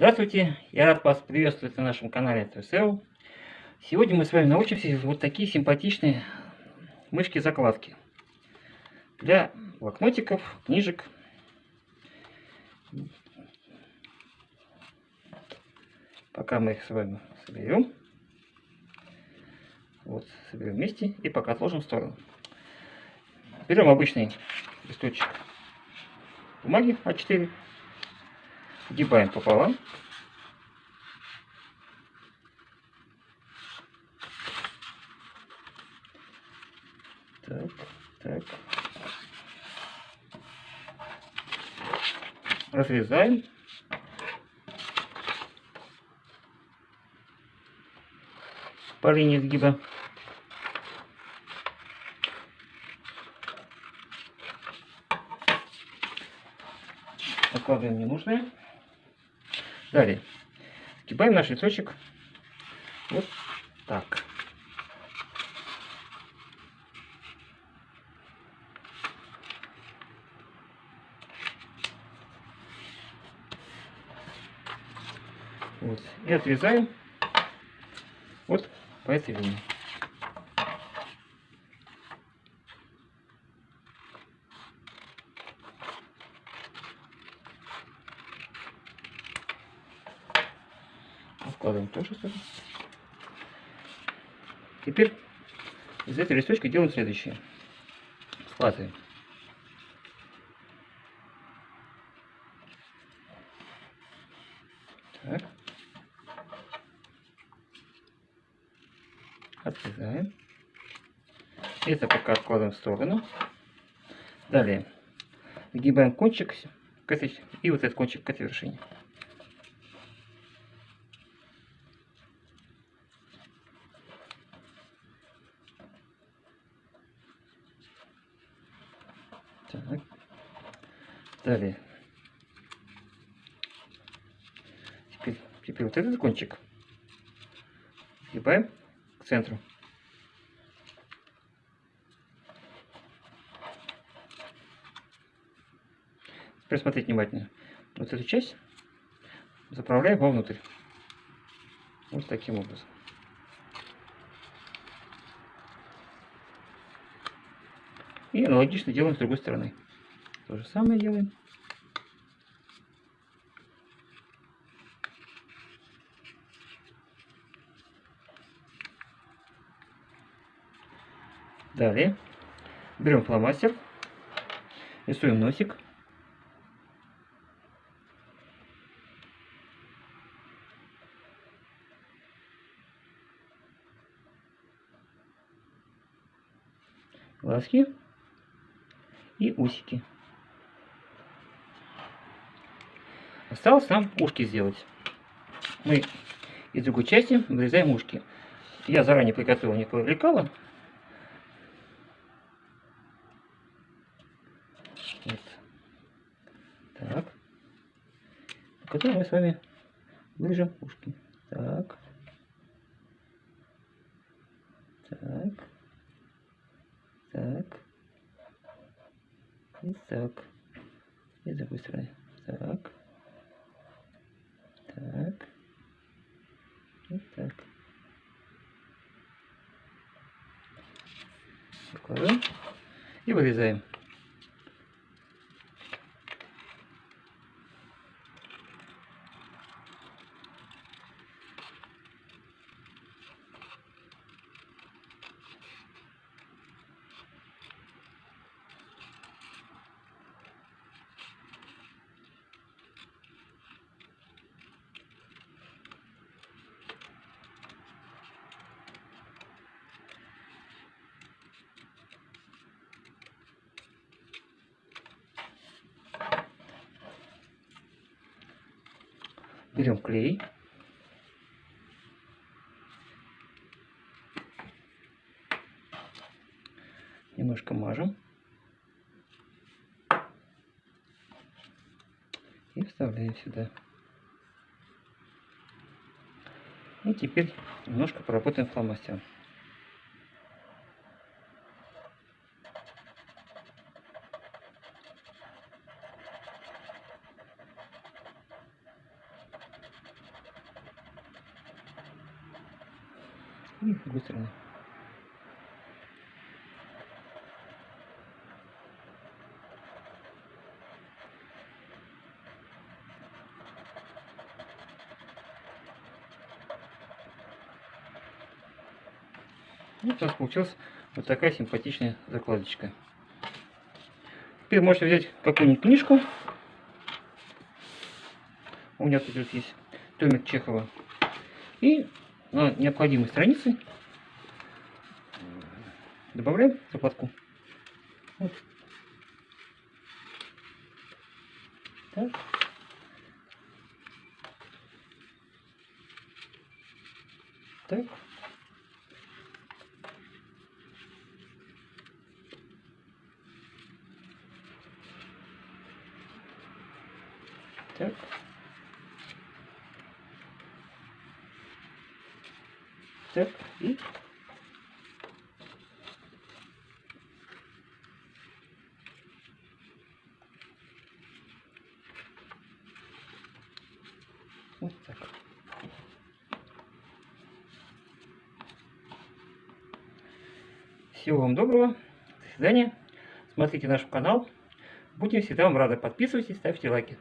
Здравствуйте, я рад вас приветствовать на нашем канале TSL. Сегодня мы с вами научимся вот такие симпатичные мышки-закладки для блокнотиков, книжек. Пока мы их с вами соберем. Вот, соберем вместе и пока отложим в сторону. Берем обычный листочек бумаги А4 Сгибаем пополам. Так, так. Разрезаем. По линии сгиба. Откладываем ненужное. Далее. Сгибаем наш листочек вот так. Вот. И отрезаем вот по этой линии. Вкладываем тоже сюда. Теперь из этой листочка делаем следующее. Складываем. Так. Отрезаем. Это пока откладываем в сторону. Далее сгибаем кончик к и вот этот кончик к этой вершине. Так. Далее. Теперь, теперь вот этот кончик сгибаем к центру. Теперь смотрите внимательно. Вот эту часть заправляем вовнутрь. Вот таким образом. И аналогично делаем с другой стороны. То же самое делаем. Далее берем фломастер, рисуем носик. Глазки и усики. Осталось нам ушки сделать. Мы из другой части вырезаем ушки. Я заранее приготовил не лекала. Вот. Так. Потом мы с вами вырежем ушки. Так. Так. И так. И с другой стороны. Так. Так. И так. Закладываем. И вырезаем. Берем клей. Немножко мажем. И вставляем сюда. И теперь немножко поработаем фломастером. И с другой стороны. Вот у нас получилась вот такая симпатичная закладочка. Теперь можете взять какую-нибудь книжку. У меня тут есть томик Чехова. И необходимой странице добавляем закладку. Вот. Так. Так. Так. Так, и вот так. Всего вам доброго. До свидания. Смотрите наш канал. Будем всегда вам рады. Подписывайтесь, ставьте лайки.